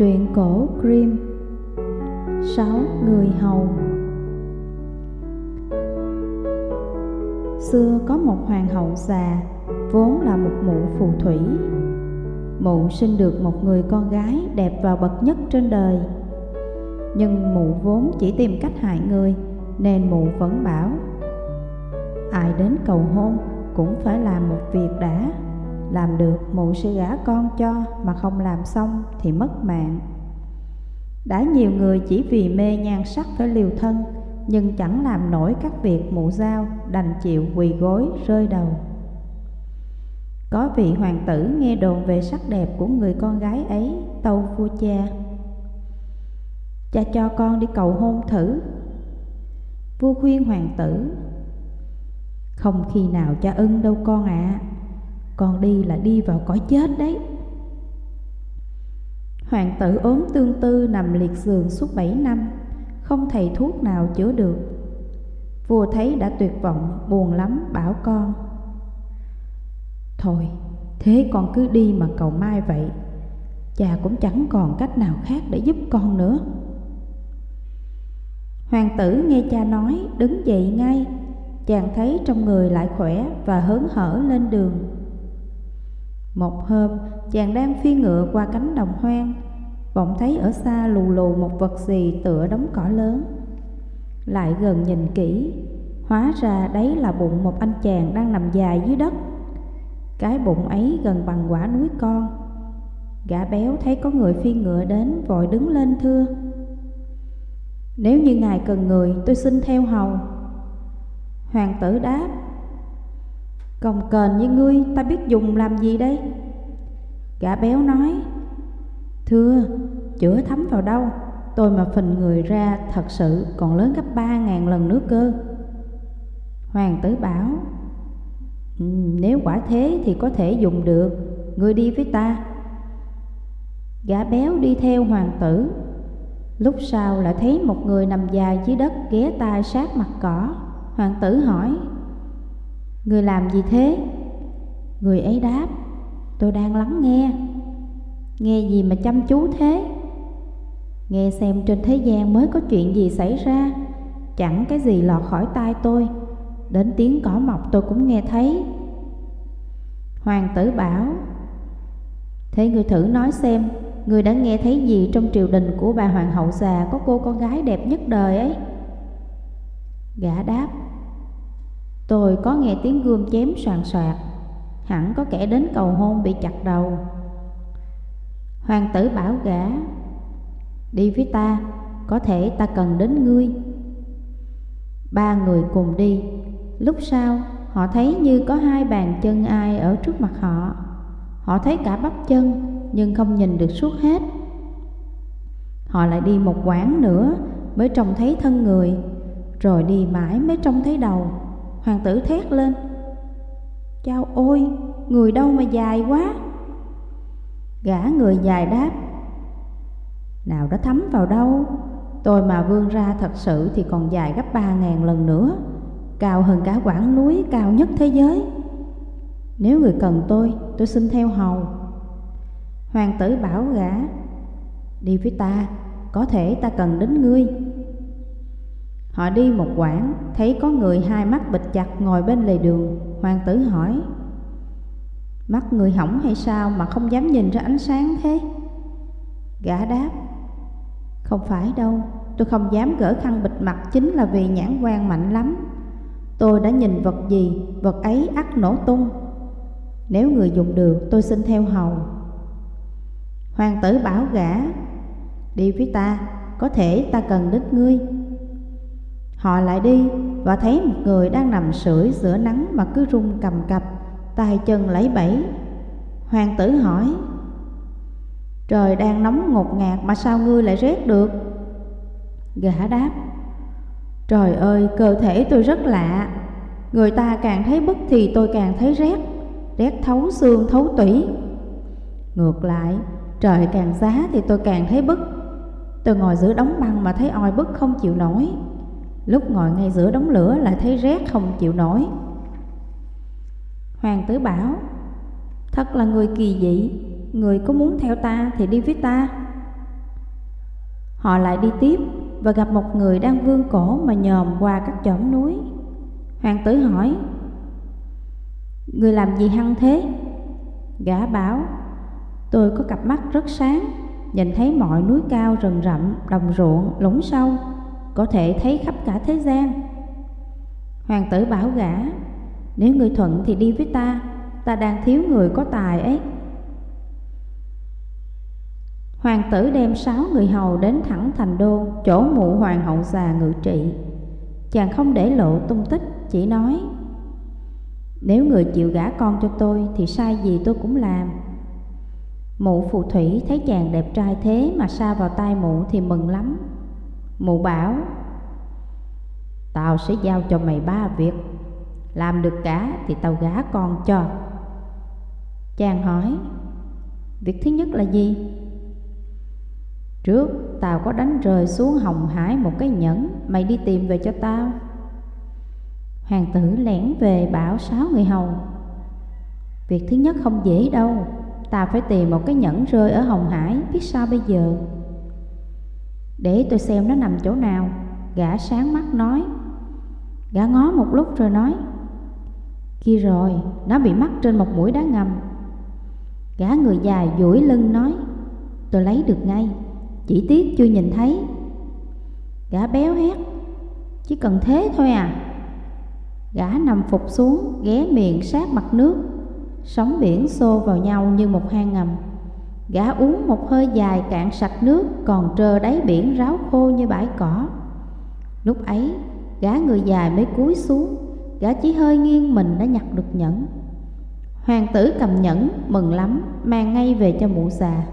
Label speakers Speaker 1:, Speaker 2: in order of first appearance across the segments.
Speaker 1: Truyện cổ Grimm. Sáu người hầu. Xưa có một hoàng hậu già, Vốn là một mụ phù thủy. Mụ sinh được một người con gái đẹp và bậc nhất trên đời. Nhưng mụ vốn chỉ tìm cách hại người, Nên mụ vẫn bảo, Ai đến cầu hôn cũng phải làm một việc đã làm được mụ sẽ gả con cho mà không làm xong thì mất mạng. Đã nhiều người chỉ vì mê nhan sắc phải liều thân, Nhưng chẳng làm nổi các việc mụ giao Đành chịu quỳ gối rơi đầu. Có vị hoàng tử nghe đồn về sắc đẹp của người con gái ấy, Tâu vua cha. Cha cho con đi cầu hôn thử. Vua khuyên hoàng tử, Không khi nào cha ưng đâu con ạ. à. Con đi là đi vào cõi chết đấy. Hoàng tử ốm tương tư nằm liệt giường suốt 7 năm Không thầy thuốc nào chữa được. Vua thấy đã tuyệt vọng, buồn lắm, bảo con Thôi, thế con cứ đi mà cầu mai vậy Cha cũng chẳng còn cách nào khác để giúp con nữa. Hoàng tử nghe cha nói, đứng dậy ngay Chàng thấy trong người lại khỏe và hớn hở lên đường một hôm, chàng đang phi ngựa qua cánh đồng hoang, bỗng thấy ở xa lù lù một vật gì tựa đống cỏ lớn. Lại gần nhìn kỹ, hóa ra đấy là bụng một anh chàng đang nằm dài dưới đất. Cái bụng ấy gần bằng quả núi con. Gã béo thấy có người phi ngựa đến, vội đứng lên thưa. Nếu như ngài cần người, tôi xin theo hầu. Hoàng tử đáp, công cần như ngươi, ta biết dùng làm gì đây? Gã béo nói, Thưa, chữa thấm vào đâu? Tôi mà phình người ra, thật sự còn lớn gấp ba ngàn lần nữa cơ. Hoàng tử bảo ừ, Nếu quả thế thì có thể dùng được. Ngươi đi với ta. Gã béo đi theo hoàng tử. Lúc sau lại thấy một người nằm dài dưới đất ghé tai sát mặt cỏ. Hoàng tử hỏi Người làm gì thế? Người ấy đáp, Tôi đang lắng nghe. Nghe gì mà chăm chú thế? Nghe xem trên thế gian mới có chuyện gì xảy ra. Chẳng cái gì lọt khỏi tai tôi. Đến tiếng cỏ mọc tôi cũng nghe thấy. Hoàng tử bảo, Thế người thử nói xem Người đã nghe thấy gì trong triều đình của bà hoàng hậu già Có cô con gái đẹp nhất đời ấy? Gã đáp Tôi có nghe tiếng gươm chém soàn soạt Hẳn có kẻ đến cầu hôn bị chặt đầu. Hoàng tử bảo gã, Đi với ta, Có thể ta cần đến ngươi. Ba người cùng đi. Lúc sau, họ thấy như có hai bàn chân ai ở trước mặt họ. Họ thấy cả bắp chân, Nhưng không nhìn được suốt hết. Họ lại đi một quãng nữa Mới trông thấy thân người, Rồi đi mãi mới trông thấy đầu. Hoàng tử thét lên. Chao ôi, người đâu mà dài quá? Gã người dài đáp. Nào đã thấm vào đâu? Tôi mà vươn ra thật sự thì còn dài gấp ba ngàn lần nữa. Cao hơn cả quãng núi cao nhất thế giới. Nếu người cần tôi, tôi xin theo hầu. Hoàng tử bảo gã Đi với ta, có thể ta cần đến ngươi. Họ đi một quãng, thấy có người hai mắt bịt chặt ngồi bên lề đường. Hoàng tử hỏi, mắt người hỏng hay sao mà không dám nhìn ra ánh sáng thế? Gã đáp, không phải đâu, tôi không dám gỡ khăn bịt mặt chính là vì nhãn quan mạnh lắm. Tôi đã nhìn vật gì, vật ấy ắt nổ tung. Nếu người dùng được, tôi xin theo hầu. Hoàng tử bảo gã, đi với ta, có thể ta cần đích ngươi. Họ lại đi và thấy một người đang nằm sưởi giữa nắng mà cứ run cầm cập, tay chân lấy bẫy. Hoàng tử hỏi, Trời đang nóng ngột ngạt mà sao ngươi lại rét được? Gã đáp, Trời ơi, cơ thể tôi rất lạ, người ta càng thấy bức thì tôi càng thấy rét, rét thấu xương thấu tủy. Ngược lại, trời càng giá thì tôi càng thấy bức. Tôi ngồi giữa đống băng mà thấy oi bức không chịu nổi. Lúc ngồi ngay giữa đống lửa lại thấy rét không chịu nổi Hoàng tử bảo Thật là người kỳ dị Người có muốn theo ta thì đi với ta Họ lại đi tiếp và gặp một người đang vươn cổ mà nhòm qua các chõm núi. Hoàng tử hỏi, Người làm gì hăng thế? Gã bảo, tôi có cặp mắt rất sáng, nhìn thấy mọi núi cao rừng rậm, đồng ruộng, lũng sâu, có thể thấy khắp cả thế gian. Hoàng tử bảo gã, nếu người thuận thì đi với ta, ta đang thiếu người có tài ấy. Hoàng tử đem sáu người hầu đến thẳng thành đô, chỗ mụ hoàng hậu già ngự trị. Chàng không để lộ tung tích, chỉ nói Nếu người chịu gả con cho tôi thì sai gì tôi cũng làm. Mụ phù thủy thấy chàng đẹp trai thế mà sa vào tay mụ thì mừng lắm. Mụ bảo, Tao sẽ giao cho mày ba việc, Làm được cả thì tao gả con cho. Chàng hỏi, Việc thứ nhất là gì? Trước tao có đánh rơi xuống Hồng Hải một cái nhẫn, Mày đi tìm về cho tao. Hoàng tử lẻn về bảo sáu người hầu, Việc thứ nhất không dễ đâu Ta phải tìm một cái nhẫn rơi ở Hồng Hải, Biết sao bây giờ? Để tôi xem nó nằm chỗ nào. Gã sáng mắt nói. Gã ngó một lúc rồi nói. Kia rồi, nó bị mắc trên một mũi đá ngầm. Gã người già duỗi lưng nói. Tôi lấy được ngay. Chỉ tiếc chưa nhìn thấy. Gã béo hét. Chỉ cần thế thôi à. Gã nằm phục xuống Ghé miệng sát mặt nước. Sóng biển xô vào nhau như một hang ngầm. Gã uống một hơi dài cạn sạch nước, Còn trơ đáy biển ráo khô như bãi cỏ. Lúc ấy, Gã người dài mới cúi xuống. Gã chỉ hơi nghiêng mình đã nhặt được nhẫn. Hoàng tử cầm nhẫn, mừng lắm, Mang ngay về cho mụ già.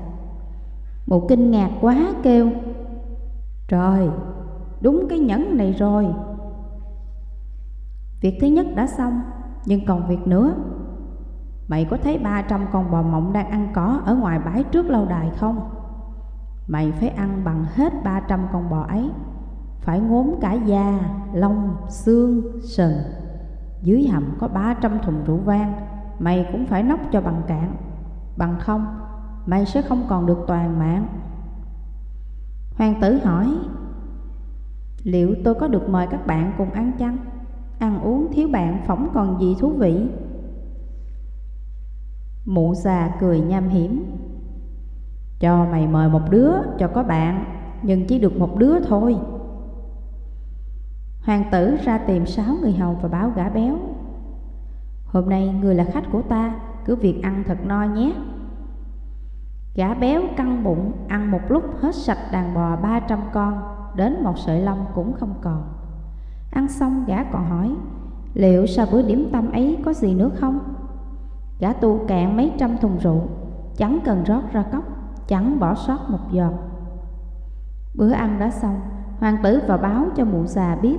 Speaker 1: Mụ kinh ngạc quá kêu, Trời, Đúng cái nhẫn này rồi. Việc thứ nhất đã xong, Nhưng còn việc nữa. Mày có thấy ba trăm con bò mộng đang ăn cỏ Ở ngoài bãi trước lâu đài không Mày phải ăn bằng hết ba trăm con bò ấy phải ngốm cả da, lông, xương, sần. Dưới hầm có ba trăm thùng rượu vang, mày cũng phải nốc cho bằng cạn. Bằng không, mày sẽ không còn được toàn mạng. Hoàng tử hỏi, liệu tôi có được mời các bạn cùng ăn chăng? Ăn uống thiếu bạn phỏng còn gì thú vị? Mụ già cười nham hiểm. Cho mày mời một đứa cho có bạn, Nhưng chỉ được một đứa thôi. Hoàng tử ra tìm sáu người hầu và báo gã béo. Hôm nay người là khách của ta, Cứ việc ăn thật no nhé. Gã béo căng bụng, Ăn một lúc hết sạch đàn bò ba trăm con, Đến một sợi lông cũng không còn. Ăn xong gã còn hỏi, Liệu sau bữa điểm tâm ấy có gì nữa không? Gã tu cạn mấy trăm thùng rượu, Chẳng cần rót ra cốc, Chẳng bỏ sót một giọt. Bữa ăn đã xong, Hoàng tử vào báo cho mụ già biết.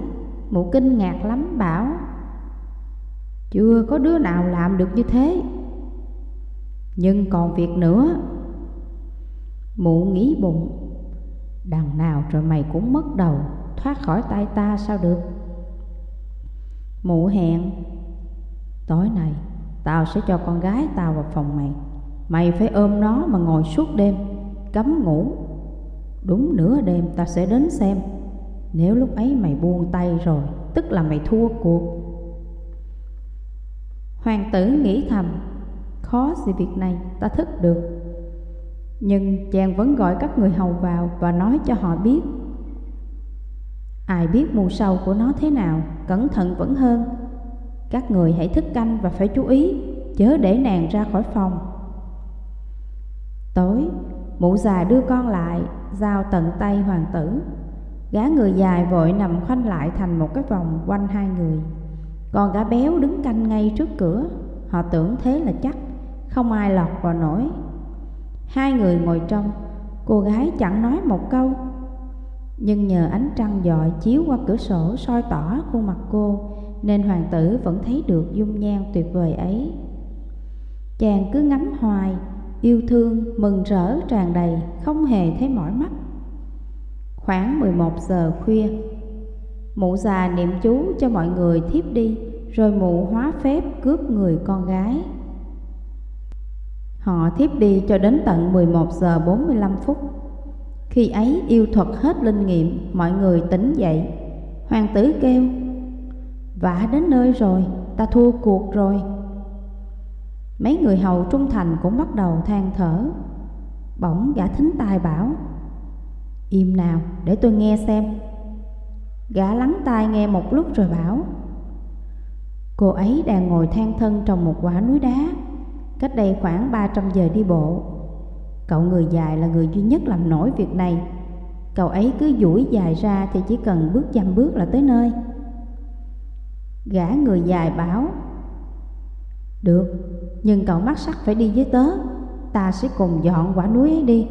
Speaker 1: Mụ kinh ngạc lắm, bảo, Chưa có đứa nào làm được như thế. Nhưng còn việc nữa. Mụ nghĩ bụng, Đằng nào rồi mày cũng mất đầu, Thoát khỏi tay ta sao được? Mụ hẹn, Tối nay Tao sẽ cho con gái tao vào phòng mày. Mày phải ôm nó mà ngồi suốt đêm, Cấm ngủ. Đúng nửa đêm tao sẽ đến xem. Nếu lúc ấy mày buông tay rồi, Tức là mày thua cuộc. Hoàng tử nghĩ thầm, Khó gì việc này, ta thức được. Nhưng chàng vẫn gọi các người hầu vào Và nói cho họ biết. Ai biết mù sâu của nó thế nào, Cẩn thận vẫn hơn. Các người hãy thức canh và phải chú ý, Chớ để nàng ra khỏi phòng. Tối, Mụ già đưa con lại, Giao tận tay hoàng tử. Gã người dài vội nằm khoanh lại thành một cái vòng quanh hai người. Còn gã béo đứng canh ngay trước cửa. Họ tưởng thế là chắc, Không ai lọt vào nổi. Hai người ngồi trong, Cô gái chẳng nói một câu. Nhưng nhờ ánh trăng dọi chiếu qua cửa sổ soi tỏ khuôn mặt cô nên hoàng tử vẫn thấy được dung nhan tuyệt vời ấy. Chàng cứ ngắm hoài Yêu thương, mừng rỡ tràn đầy Không hề thấy mỏi mắt. Khoảng 11 giờ khuya Mụ già niệm chú cho mọi người thiếp đi Rồi mụ hóa phép cướp người con gái. Họ thiếp đi cho đến tận 11 giờ 45 phút. Khi ấy yêu thuật hết linh nghiệm Mọi người tỉnh dậy. Hoàng tử kêu Vả đến nơi rồi, Ta thua cuộc rồi. Mấy người hầu trung thành cũng bắt đầu than thở. Bỗng gã thính tai bảo, Im nào, để tôi nghe xem. Gã lắng tai nghe một lúc rồi bảo, Cô ấy đang ngồi than thân trong một quả núi đá, Cách đây khoảng 300 giờ đi bộ. Cậu người dài là người duy nhất làm nổi việc này. Cậu ấy cứ duỗi dài ra thì chỉ cần bước dăm bước là tới nơi. Gã người dài bảo Được, nhưng cậu mắt sắc phải đi với tớ. Ta sẽ cùng dọn quả núi ấy đi.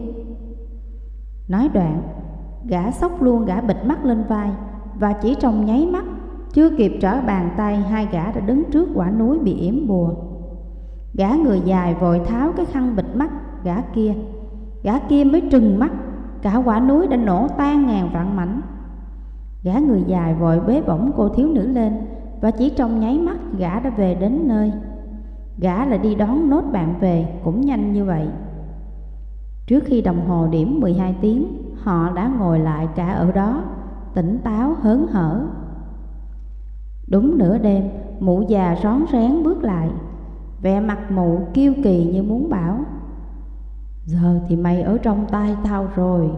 Speaker 1: Nói đoạn, gã sốc luôn gã bịt mắt lên vai Và chỉ trong nháy mắt, chưa kịp trở bàn tay Hai gã đã đứng trước quả núi bị yểm bùa. Gã người dài vội tháo cái khăn bịt mắt gã kia. Gã kia mới trừng mắt Cả quả núi đã nổ tan ngàn vạn mảnh. Gã người dài vội bế bổng cô thiếu nữ lên và chỉ trong nháy mắt gã đã về đến nơi. Gã lại đi đón nốt bạn về, cũng nhanh như vậy. Trước khi đồng hồ điểm 12 tiếng, Họ đã ngồi lại cả ở đó, Tỉnh táo hớn hở. Đúng nửa đêm, Mụ già rón rén bước lại, Vẻ mặt mụ kiêu kỳ như muốn bảo, Giờ thì mày ở trong tay tao rồi.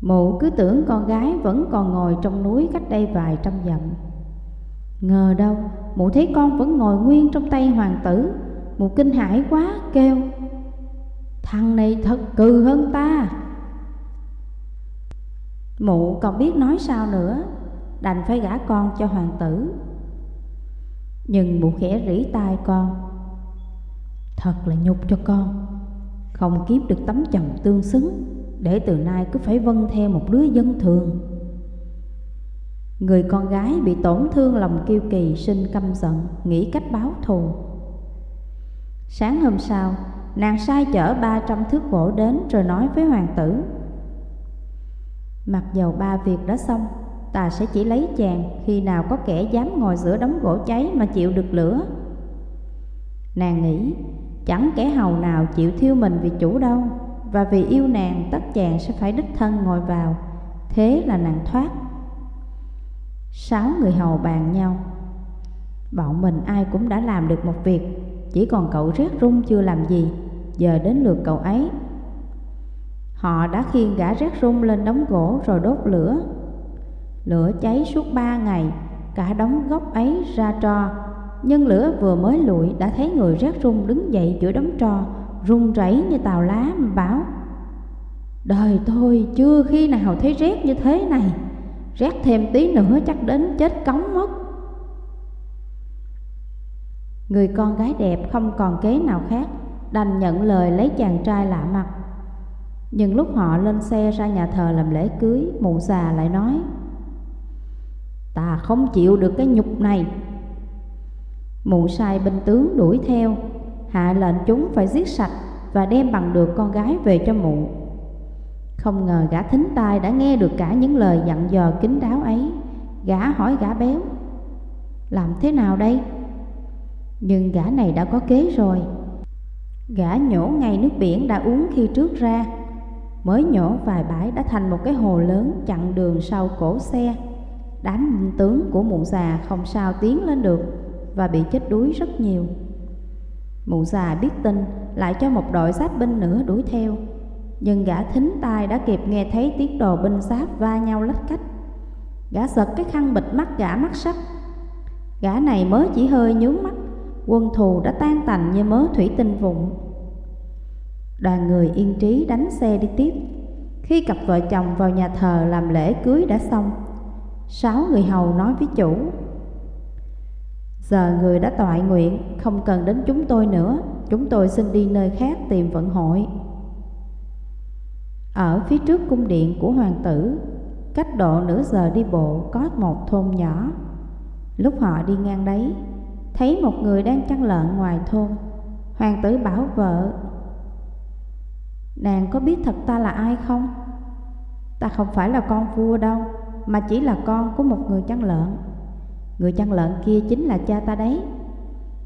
Speaker 1: Mụ cứ tưởng con gái vẫn còn ngồi trong núi cách đây vài trăm dặm. Ngờ đâu, mụ thấy con vẫn ngồi nguyên trong tay hoàng tử. Mụ kinh hãi quá, kêu Thằng này thật cừ hơn ta. Mụ còn biết nói sao nữa Đành phải gả con cho hoàng tử. Nhưng mụ khẽ rỉ tai con Thật là nhục cho con Không kiếm được tấm chồng tương xứng Để từ nay cứ phải vâng theo một đứa dân thường. Người con gái bị tổn thương lòng kiêu kỳ sinh căm giận, Nghĩ cách báo thù. Sáng hôm sau, Nàng sai chở ba trăm thước gỗ đến rồi nói với hoàng tử, Mặc dầu ba việc đã xong, Ta sẽ chỉ lấy chàng, khi nào có kẻ dám ngồi giữa đống gỗ cháy mà chịu được lửa. Nàng nghĩ, chẳng kẻ hầu nào chịu thiêu mình vì chủ đâu, Và vì yêu nàng, tất chàng sẽ phải đích thân ngồi vào. Thế là nàng thoát. Sáu người hầu bàn nhau. Bọn mình ai cũng đã làm được một việc, Chỉ còn cậu rét rung chưa làm gì, Giờ đến lượt cậu ấy. Họ đã khiêng gã rét rung lên đống gỗ rồi đốt lửa. Lửa cháy suốt ba ngày, Cả đống gốc ấy ra tro, Nhưng lửa vừa mới lụi đã thấy người rét rung đứng dậy giữa đống tro, run rẩy như tàu lá, mà bảo, Đời tôi chưa khi nào thấy rét như thế này. Rét thêm tí nữa chắc đến chết cống mất. Người con gái đẹp không còn kế nào khác, Đành nhận lời lấy chàng trai lạ mặt. Nhưng lúc họ lên xe ra nhà thờ làm lễ cưới, Mụ già lại nói, Ta không chịu được cái nhục này. Mụ sai binh tướng đuổi theo, Hạ lệnh chúng phải giết sạch Và đem bằng được con gái về cho mụ không ngờ gã thính tai đã nghe được cả những lời dặn dò kín đáo ấy. Gã hỏi gã béo, Làm thế nào đây? Nhưng gã này đã có kế rồi. Gã nhổ ngay nước biển đã uống khi trước ra. Mới nhổ vài bãi đã thành một cái hồ lớn chặn đường sau cổ xe. Đám tướng của mụ già không sao tiến lên được Và bị chết đuối rất nhiều. Mụ già biết tin, lại cho một đội sát binh nữa đuổi theo nhưng gã thính tai đã kịp nghe thấy tiếng đồ binh giáp va nhau lách cách. Gã giật cái khăn bịt mắt gã mắt sắt Gã này mới chỉ hơi nhướng mắt. Quân thù đã tan tành như mớ thủy tinh vụn. Đoàn người yên trí đánh xe đi tiếp. Khi cặp vợ chồng vào nhà thờ làm lễ cưới đã xong, Sáu người hầu nói với chủ, Giờ người đã tọa nguyện, Không cần đến chúng tôi nữa. Chúng tôi xin đi nơi khác tìm vận hội ở phía trước cung điện của hoàng tử, cách độ nửa giờ đi bộ có một thôn nhỏ. Lúc họ đi ngang đấy, thấy một người đang chăn lợn ngoài thôn. Hoàng tử bảo vợ, Nàng có biết thật ta là ai không? Ta không phải là con vua đâu, mà chỉ là con của một người chăn lợn. Người chăn lợn kia chính là cha ta đấy.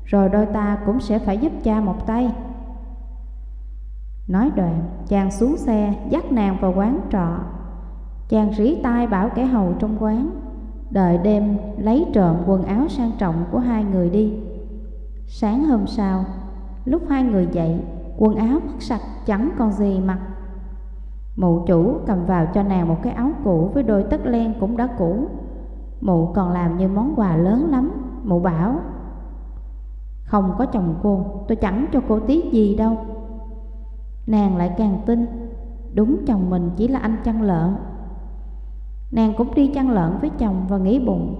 Speaker 1: Rồi đôi ta cũng sẽ phải giúp cha một tay. Nói đoạn, chàng xuống xe dắt nàng vào quán trọ. Chàng rỉ tai bảo kẻ hầu trong quán, đợi đêm lấy trộm quần áo sang trọng của hai người đi. Sáng hôm sau, lúc hai người dậy, quần áo mất sạch chẳng còn gì mặc. Mụ chủ cầm vào cho nàng một cái áo cũ với đôi tất len cũng đã cũ. Mụ còn làm như món quà lớn lắm, mụ bảo Không có chồng cô, tôi chẳng cho cô tí gì đâu Nàng lại càng tin. Đúng chồng mình chỉ là anh chăn lợn. Nàng cũng đi chăn lợn với chồng và nghĩ bụng.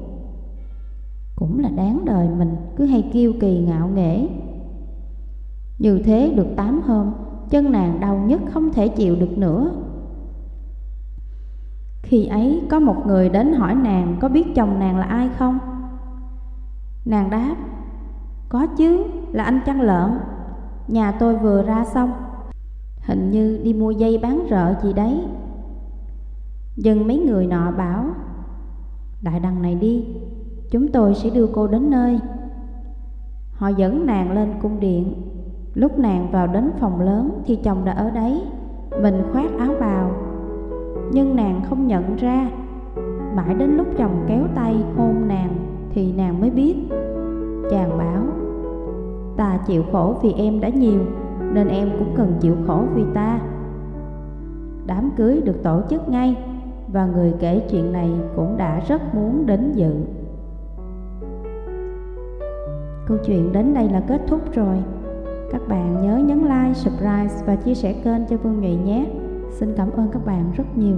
Speaker 1: Cũng là đáng đời mình, cứ hay kiêu kỳ ngạo nghễ. Như thế được tám hôm, Chân nàng đau nhất không thể chịu được nữa. Khi ấy, có một người đến hỏi nàng có biết chồng nàng là ai không? Nàng đáp, Có chứ, là anh chăn lợn. Nhà tôi vừa ra xong. Hình như đi mua dây bán rợ gì đấy. Dừng mấy người nọ bảo, Đại đằng này đi, Chúng tôi sẽ đưa cô đến nơi. Họ dẫn nàng lên cung điện. Lúc nàng vào đến phòng lớn Thì chồng đã ở đấy, Mình khoác áo bào. Nhưng nàng không nhận ra. Mãi đến lúc chồng kéo tay hôn nàng Thì nàng mới biết. Chàng bảo, Ta chịu khổ vì em đã nhiều nên em cũng cần chịu khổ vì ta. Đám cưới được tổ chức ngay và người kể chuyện này cũng đã rất muốn đến dự. Câu chuyện đến đây là kết thúc rồi. Các bạn nhớ nhấn like, subscribe và chia sẻ kênh cho Vương Nhụy nhé. Xin cảm ơn các bạn rất nhiều.